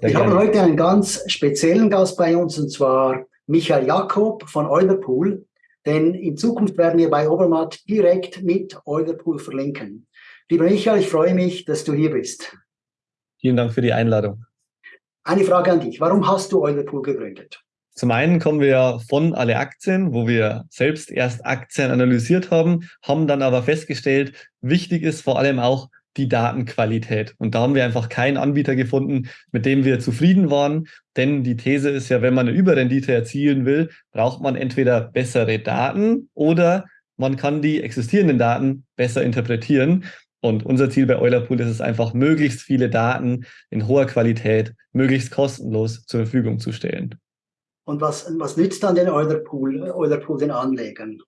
Wir haben heute einen ganz speziellen Gast bei uns, und zwar Michael Jakob von Eulerpool. Denn in Zukunft werden wir bei Obermatt direkt mit Eulerpool verlinken. Lieber Michael, ich freue mich, dass du hier bist. Vielen Dank für die Einladung. Eine Frage an dich. Warum hast du Eulerpool gegründet? Zum einen kommen wir von alle Aktien, wo wir selbst erst Aktien analysiert haben, haben dann aber festgestellt, wichtig ist vor allem auch die Datenqualität. Und da haben wir einfach keinen Anbieter gefunden, mit dem wir zufrieden waren. Denn die These ist ja, wenn man eine Überrendite erzielen will, braucht man entweder bessere Daten oder man kann die existierenden Daten besser interpretieren. Und unser Ziel bei Eulerpool ist es einfach, möglichst viele Daten in hoher Qualität, möglichst kostenlos zur Verfügung zu stellen. Und was, was nützt dann den Eulerpool, Eulerpool den Anlegern?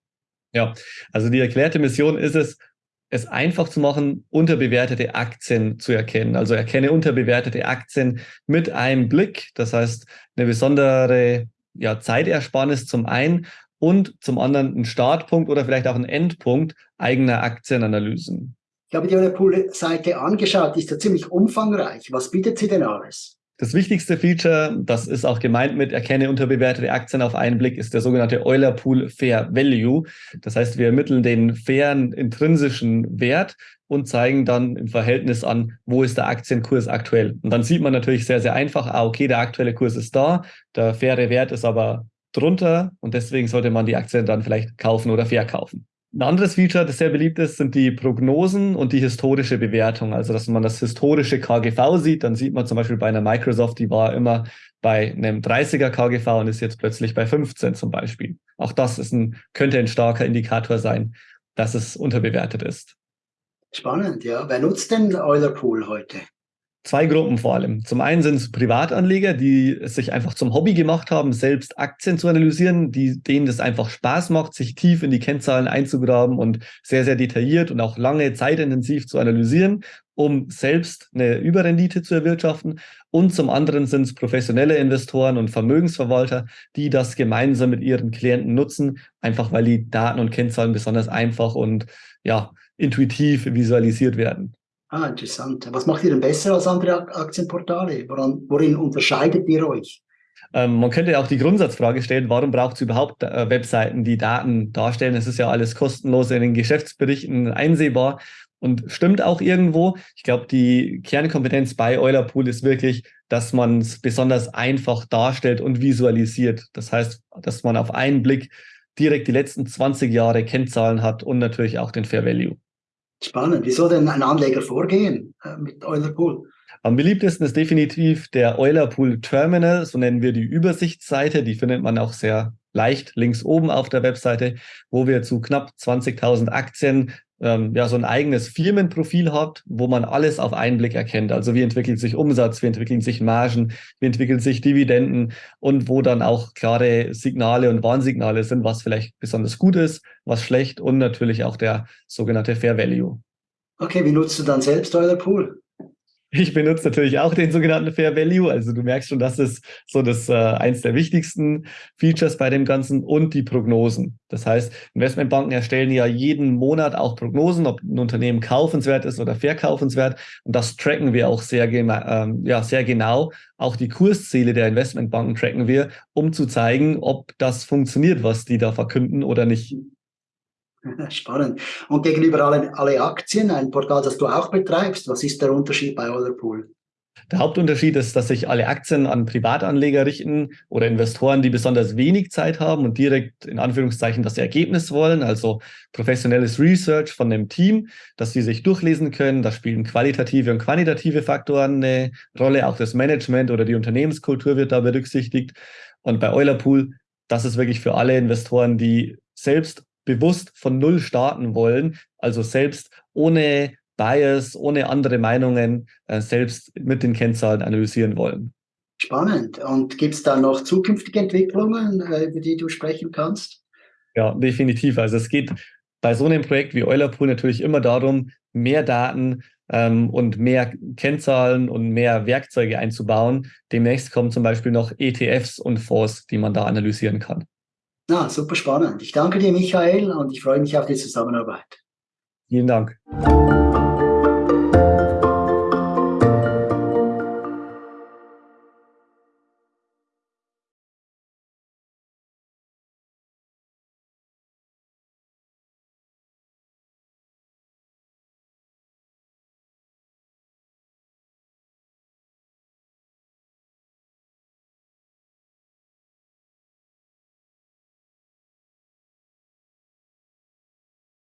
Ja, also die erklärte Mission ist es, es einfach zu machen, unterbewertete Aktien zu erkennen. Also erkenne unterbewertete Aktien mit einem Blick. Das heißt, eine besondere ja, Zeitersparnis zum einen und zum anderen ein Startpunkt oder vielleicht auch ein Endpunkt eigener Aktienanalysen. Ich habe die Eulerpool-Seite angeschaut, die ist ja ziemlich umfangreich. Was bietet sie denn alles? Das wichtigste Feature, das ist auch gemeint mit erkenne unterbewertete Aktien auf einen Blick, ist der sogenannte Euler Pool Fair Value. Das heißt, wir ermitteln den fairen intrinsischen Wert und zeigen dann im Verhältnis an, wo ist der Aktienkurs aktuell. Und dann sieht man natürlich sehr, sehr einfach, ah, okay, der aktuelle Kurs ist da, der faire Wert ist aber drunter und deswegen sollte man die Aktien dann vielleicht kaufen oder verkaufen. Ein anderes Feature, das sehr beliebt ist, sind die Prognosen und die historische Bewertung. Also, dass man das historische KGV sieht, dann sieht man zum Beispiel bei einer Microsoft, die war immer bei einem 30er KGV und ist jetzt plötzlich bei 15 zum Beispiel. Auch das ist ein, könnte ein starker Indikator sein, dass es unterbewertet ist. Spannend, ja. Wer nutzt denn Euler Pool heute? Zwei Gruppen vor allem. Zum einen sind es Privatanleger, die es sich einfach zum Hobby gemacht haben, selbst Aktien zu analysieren, die, denen das einfach Spaß macht, sich tief in die Kennzahlen einzugraben und sehr, sehr detailliert und auch lange zeitintensiv zu analysieren, um selbst eine Überrendite zu erwirtschaften. Und zum anderen sind es professionelle Investoren und Vermögensverwalter, die das gemeinsam mit ihren Klienten nutzen, einfach weil die Daten und Kennzahlen besonders einfach und ja, intuitiv visualisiert werden. Ah, interessant. Was macht ihr denn besser als andere Aktienportale? Woran, worin unterscheidet ihr euch? Ähm, man könnte ja auch die Grundsatzfrage stellen, warum braucht es überhaupt äh, Webseiten, die Daten darstellen? Es ist ja alles kostenlos in den Geschäftsberichten einsehbar und stimmt auch irgendwo. Ich glaube, die Kernkompetenz bei Eulerpool ist wirklich, dass man es besonders einfach darstellt und visualisiert. Das heißt, dass man auf einen Blick direkt die letzten 20 Jahre Kennzahlen hat und natürlich auch den Fair Value. Spannend. Wie soll denn ein Anleger vorgehen äh, mit Eulerpool? Am beliebtesten ist definitiv der Eulerpool Terminal, so nennen wir die Übersichtsseite. Die findet man auch sehr leicht links oben auf der Webseite, wo wir zu knapp 20.000 Aktien ähm, ja so ein eigenes Firmenprofil hat, wo man alles auf einen Blick erkennt. Also wie entwickelt sich Umsatz, wie entwickeln sich Margen, wie entwickeln sich Dividenden und wo dann auch klare Signale und Warnsignale sind, was vielleicht besonders gut ist, was schlecht und natürlich auch der sogenannte Fair Value. Okay, wie nutzt du dann selbst euer Pool? Ich benutze natürlich auch den sogenannten Fair Value. Also du merkst schon, das ist so das äh, eins der wichtigsten Features bei dem Ganzen und die Prognosen. Das heißt, Investmentbanken erstellen ja jeden Monat auch Prognosen, ob ein Unternehmen kaufenswert ist oder verkaufenswert. Und das tracken wir auch sehr, ähm, ja, sehr genau. Auch die Kursziele der Investmentbanken tracken wir, um zu zeigen, ob das funktioniert, was die da verkünden oder nicht. Spannend. Und gegenüber alle, alle Aktien, ein Portal, das du auch betreibst, was ist der Unterschied bei Otherpool? Der Hauptunterschied ist, dass sich alle Aktien an Privatanleger richten oder Investoren, die besonders wenig Zeit haben und direkt in Anführungszeichen das Ergebnis wollen, also professionelles Research von dem Team, dass sie sich durchlesen können. Da spielen qualitative und quantitative Faktoren eine Rolle. Auch das Management oder die Unternehmenskultur wird da berücksichtigt. Und bei Eulerpool, das ist wirklich für alle Investoren, die selbst bewusst von Null starten wollen, also selbst ohne Bias, ohne andere Meinungen, äh, selbst mit den Kennzahlen analysieren wollen. Spannend. Und gibt es da noch zukünftige Entwicklungen, äh, über die du sprechen kannst? Ja, definitiv. Also es geht bei so einem Projekt wie Eulerpool natürlich immer darum, mehr Daten ähm, und mehr Kennzahlen und mehr Werkzeuge einzubauen. Demnächst kommen zum Beispiel noch ETFs und Fonds, die man da analysieren kann. Na, super spannend. Ich danke dir, Michael, und ich freue mich auf die Zusammenarbeit. Vielen Dank.